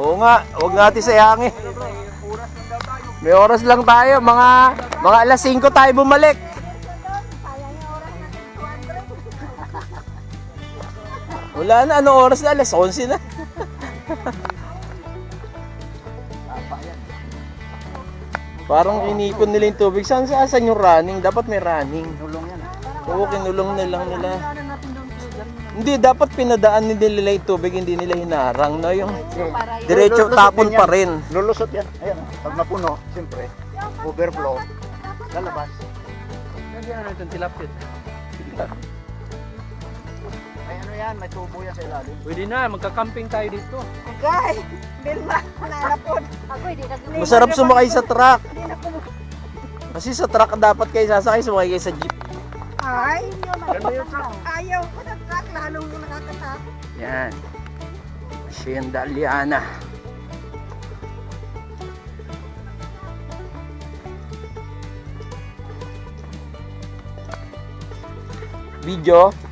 Oo nga, huwag natin sayangin. May oras lang tayo, mga mga alas 5 tayo bumalik. Wala na, anong oras na? Alas 11 na. Parang inipon nila yung tubig. Saan sa asan yung running? Dapat may running. Tulong yan. Oo, kinulong na lang nila. Hindi, dapat pinadaan nila yung tubig, hindi nila hinarang. No? Yung diretso Lulusot tapon din pa rin. Lulusot yan. Ayan. Pag napuno, siyempre, overflow, lalabas. Nandiyan na itong tilapit. May ano yan, may tubo yan sa ilalim. Pwede na, magka-camping tayo dito. Agay! Bilma, nanapod. Ako hindi nag Masarap sumakay sa truck. Hindi na. Kasi sa truck dapat kayo sasakay, sumakay kayo sa jeep. Ay, ayaw ko na lalong yung nakakatak. Yan. Hacienda Liana. Video.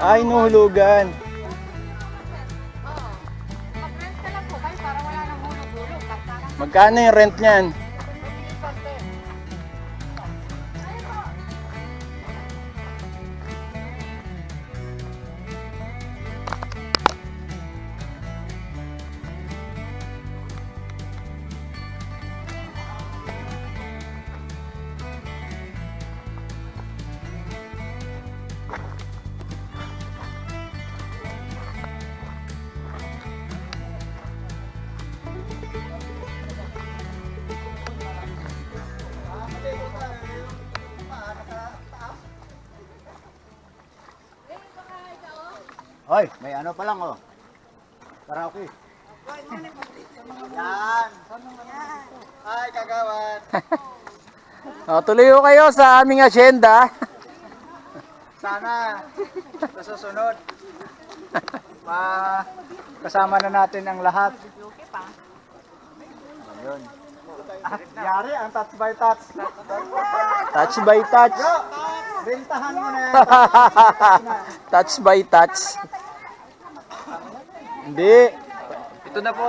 nang hulog-hulog. Magkano yung rent niyan? Hoy, may ano pa lang oh. Karaoke. Yan. Ay, kagawan. O, tuloy ko kayo sa aming asyenda. Sana sa susunod. Pa kasama na natin ang lahat. Ayun. Ah, yari ang touch by touch. Touch by touch. Bentahan mo na yan. touch by touch. Hindi. Ito na po.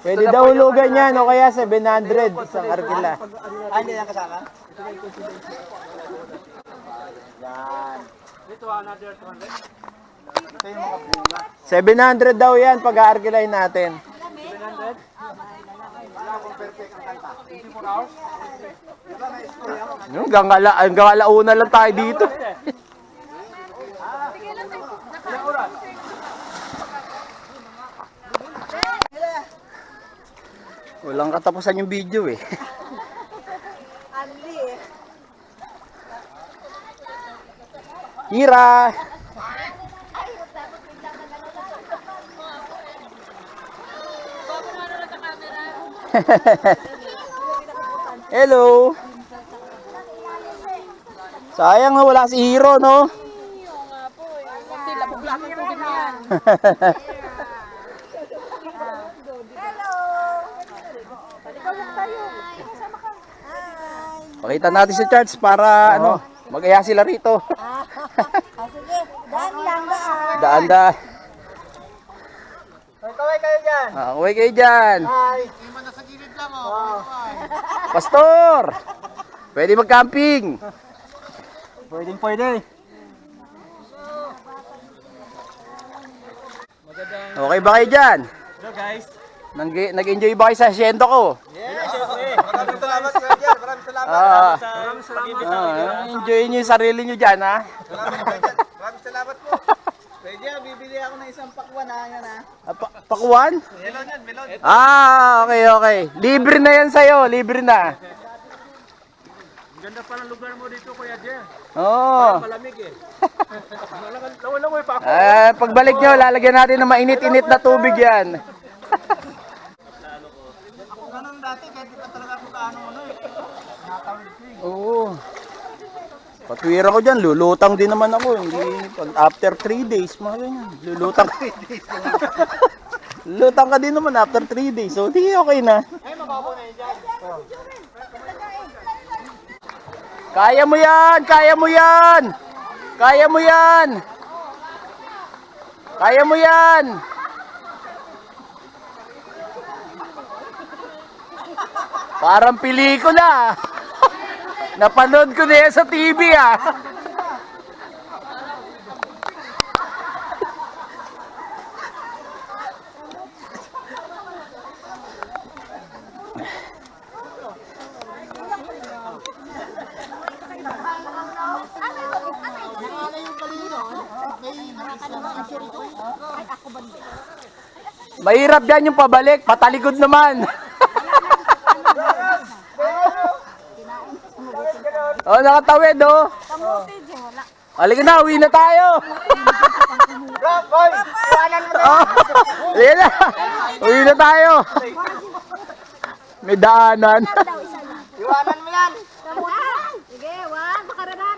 Pwede daw hulugan yan o kaya 700 isang arkila. Ay, hindi yan kasama? Yan. Ito another 200. Ito yung mga bunga. 700 daw yan pag aarkilay natin. 700. Wala akong perfect ang kanta. 24 hours. Diba may story ako? Yung gangala, ang gangalauna lang tayo dito. Walang katapusan yung video eh. Anli eh. Hira! Hello! Sayang na wala si Hiro, no? Kunti labog-labog ang tubig niyan. Hello! Ikaw lang tayo. Sama ka. Hi! Pakita natin si Charles para ano, mag-aya sila rito. Ah, sige. Daan lang, daan. Daan da. Hoy, kaway kayo dyan. Ah, uwi kayo dyan. Hi. Iman na sa gilid lang oh. Pastor! Pwede mag-camping. Pwedeng pwede. Okay ba kayo dyan? Hello guys. Nag- Nag-enjoy ba kayo sa asyendo ko? Maraming salamat Kuya Jer. Maraming salamat. Ah, Maraming salamat. ah, enjoy yung sarili nyo dyan, ha? Maraming salamat po. Pwede ah, bibili ako ng isang pakwan ha. Yan ha. Ah, pa- pakuan? Melon yan, melon. Ah, okay, okay. Libre na yan sa'yo, libre na. Ganda pa ng lugar mo dito Kuya Jer. Oo. Malamig eh. Lawan-lawan pa ako. Eh, pagbalik nyo, lalagyan natin ng mainit-init na tubig yan. Ganun dati, kahit di pa talaga ako kaano ano eh. Nakatawid ko eh. Oo. Patwira ko dyan, lulutang din naman ako. Hindi, after 3 days, mga ganyan. Lulutang lulutang ka din naman after 3 days. So, di okay na. Kaya mo yan! Kaya mo yan! Kaya mo yan! Kaya mo yan! Parang pelikula. Napanood ko na sa TV ah. Mahirap yan yung pabalik, patalikod naman. Oh, nakatawid oh. Halika na, uwi na tayo. Rob, boy! Iwanan mo na. Oh, halika na. Uwi na tayo. May daanan. Iwanan mo yan. Sige. One.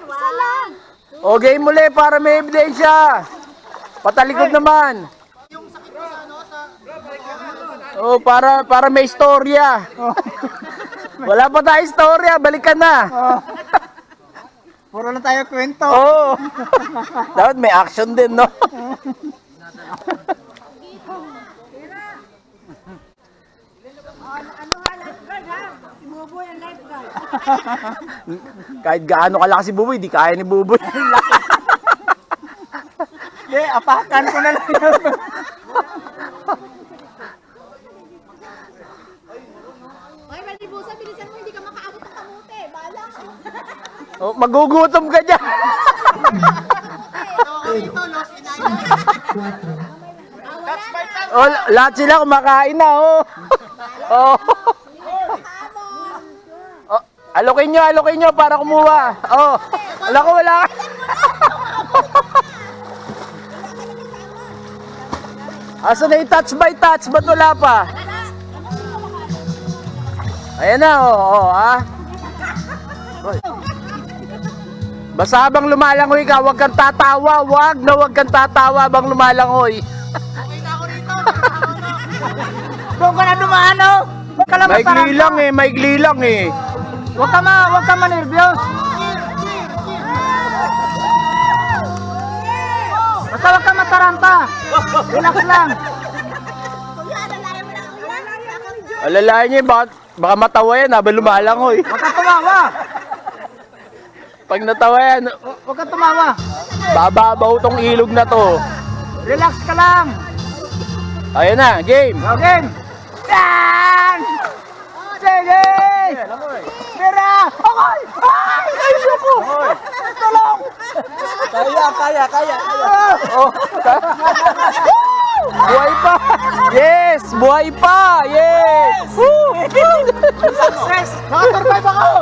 Isa lang. O, game muli para may ebidensya. Patalikod naman. Oh, para para may istorya. Wala pa tayo istorya, balikan na. Puro na tayo kwento. Oo. Dapat may action din, no? Kahit gaano kalakas si Buboy, di kaya ni Buboy. Hindi, apakan ko na lang yun. Hoy, Malibusa, bilisan mo. Hindi ka makaabot ng kamote. Bahala ka. Oh, magugutom ka dyan. oh, lahat sila kumakain na, oh. oh. oh. Alokin nyo, alokin nyo para kumuha. Oh. Wala ko, wala. Asa na yung touch by touch? Ba't wala pa? Ayan na, oh, oh, ah. Hoy. Basta habang lumalangoy ka, huwag kang tatawa. Huwag na huwag kang tatawa habang lumalangoy. Doon ka na. Huwag ka lang Maigli lang eh, maigli lang eh. Huwag ka ma, huwag ka manervyos. Basta huwag ka mataranta. Relax lang. Alalayan mo na. Kuya, alalayan mo ni Joy. Alalayan niyo, baka, baka matawa yan habang lumalangoy. Huwag ka tumawa. Pag natawa yan, Hu- Huwag ka tumawa. bababaw tong ilog na to. Relax ka lang. Ayan na, game. Okay. Yan! Sige! Mira! Okay! Ay! Ayoko! Tulong! Kaya, kaya, kaya. Oh. buhay pa. Yes, buhay pa. Yes. Woo! Success! Nakasurvive ako!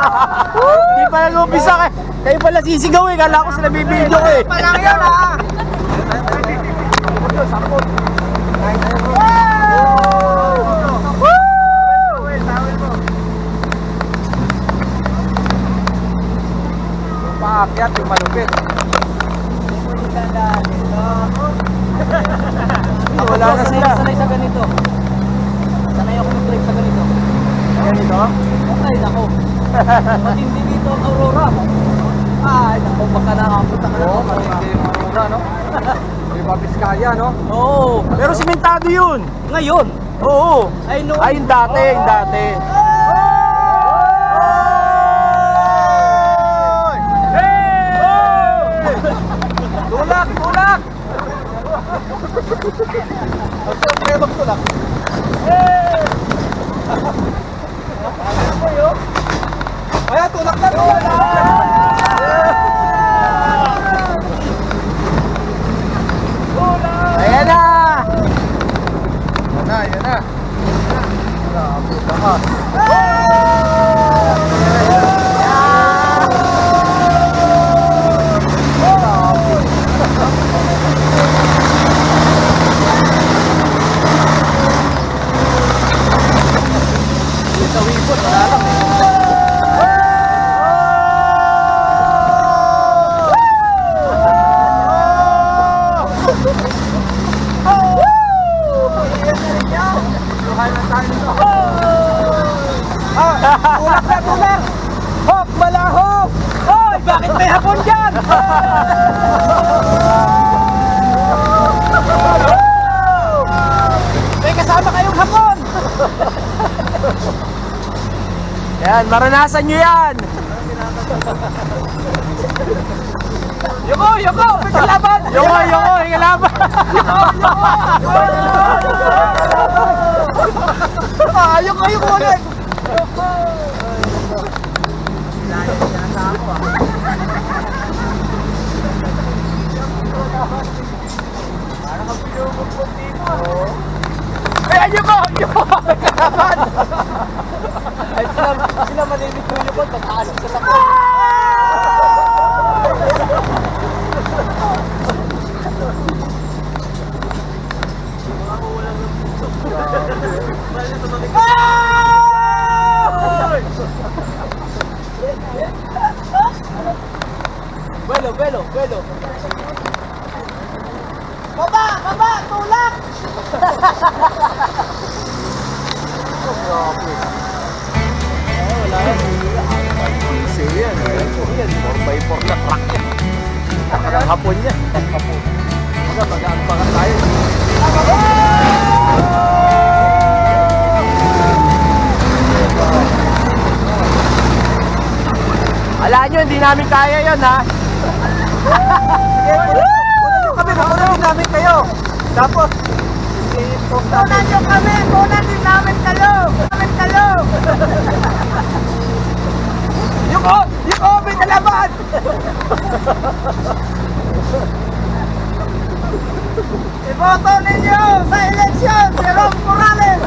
Hindi pa nag-umpisa kayo. Kayo pala sisigaw eh. Kala ko sila bibidyo ko eh. Palang yun ha! Paakyat yung malupit. Wala na sila. Sanay sa ganito. Sanay ako mag-drive sa ganito. Ganito? Okay, ako. Matindi dito ang Aurora. Ay, naku, baka nakapunta ka na. Oo, matindi yung Aurora, no? Di ba Biskaya, no? Oo. Pero simentado yun. Ngayon, Oo. ay no. Ay, yung dati, yung dati. Tulak, tulak! Ang sarap kayo magtulak. Kaya tulak na tulak! Ayan na! Yan na, yan na. Grabe ka. Sa wipon, wala lang eh. Tulak na, tulak! Hop, malahop! Hoy, bakit may hapon dyan? May kasama kayong hapon! Yan, maranasan nyo yan! Yoko, yoko! Kalaban! Yoko, yoko, yung laban! Ah, yoko, yoko ulit! Ay, yoko! Yoko! May kalaban! Hapon yan. Mga mag-aampangan tayo. Alam nyo, hindi namin kaya yun ha. Kami, kunan namin kayo. Tapos, Tunan nyo kami! Tunan din namin kayo! Namin kayo! Yuko! Yuko! May kalaban! Iboto ninyo sa eleksyon si Ron Morales!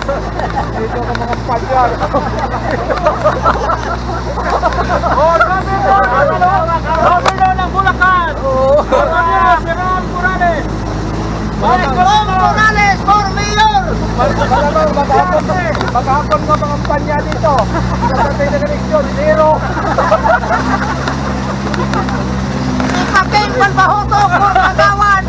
Dito ka mga palyar. oh, sabi mo! Governor ng Bulacan! Sabi niya, si Ron Morales! Ron Morales for mayor! Malamang maghapon maghapon ka mga panya dito. Kapatay na eleksyon, zero. Ipaping palbahotok for kagawan!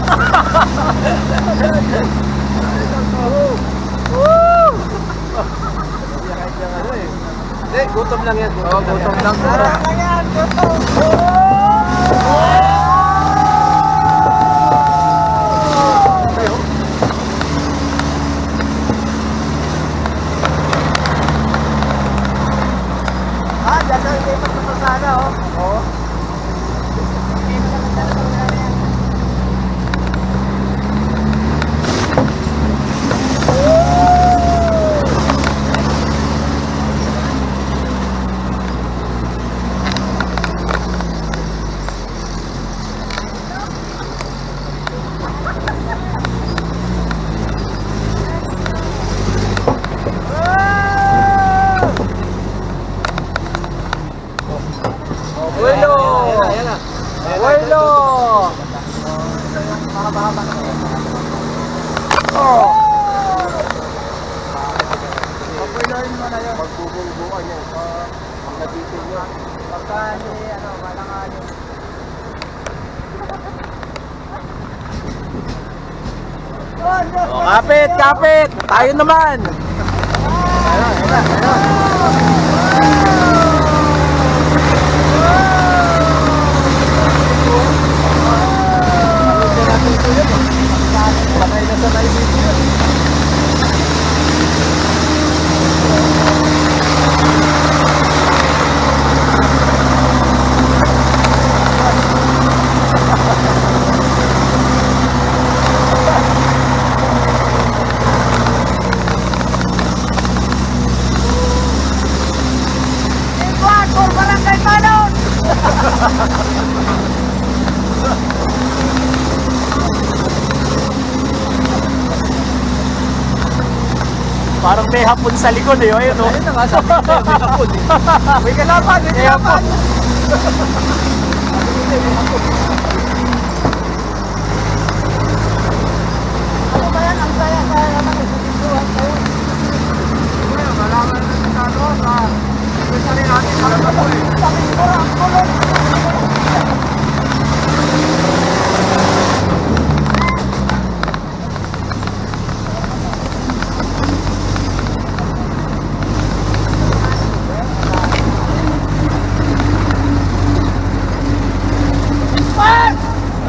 Hindi, gutom lang yan. Gutom, gutom lang. Ayan, gusto! Ah, dyan ang lipat sa pasada, oh. Oo. Bueno! Bueno! Oh! Papuloyin mo na yun. Magbubungbukan yan. Ang nabitin nyo. Pagka ni, ano, malangan yun. O, kapit! Tayo naman! Ayun, ayun, ayun. May hapon sa likod eh. Ayun o. Ayun na nga, sabi ko may hapon eh. May kalaban, may kalaban. Ano ba yan? Ang saya-saya naman. Nagsusunduan kayo. Malaman natin sa ano, sa secretary natin para sa po eh. Sabi ko, ang kulot.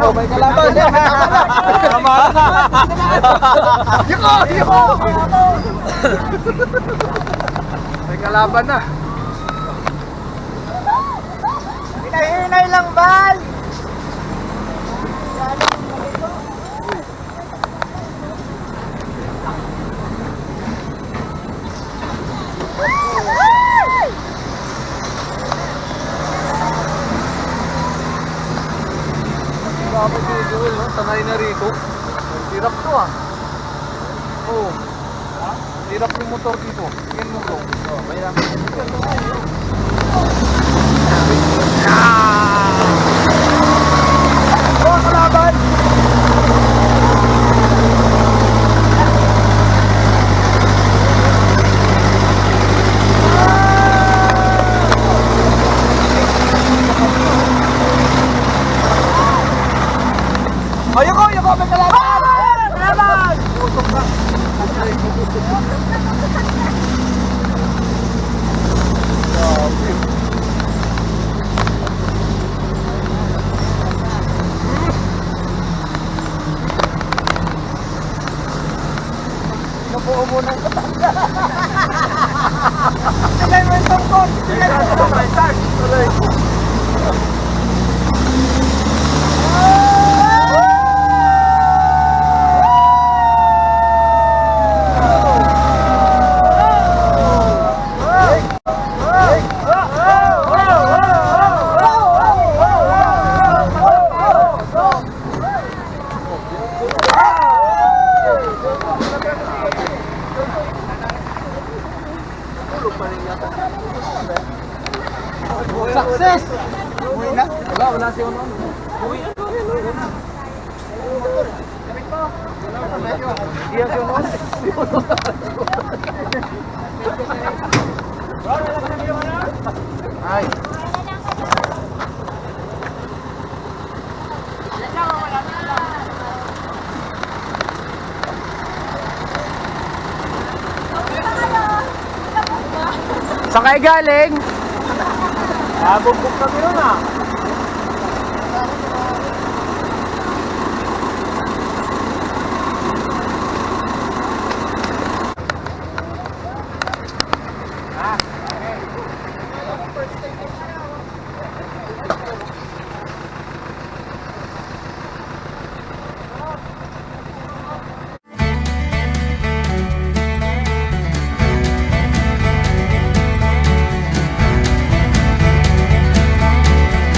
Oh, may kalaban. Tama na. Yuko! Yuko! May kalaban na. Hinahinay lang, Bal! Grabe si Joel, no? Rito. Hirap to ah. Oo. Hirap yung motor dito. Tingnan mo bro. Oh, mahirap. Oh, kalaban! Ayoko! Ayoko! May kalaban! Kalaban! Usok ka. Grabe. Nabuo mo ng katanda. Tigay mo yung tungkol! Tigay mo yung tungkol! Aray. Success! Uwi na? Wala, wala si Uno. Uwi na. Iya si Uno. Ay. Saan kayo galing? Nabugbog kami nun ah.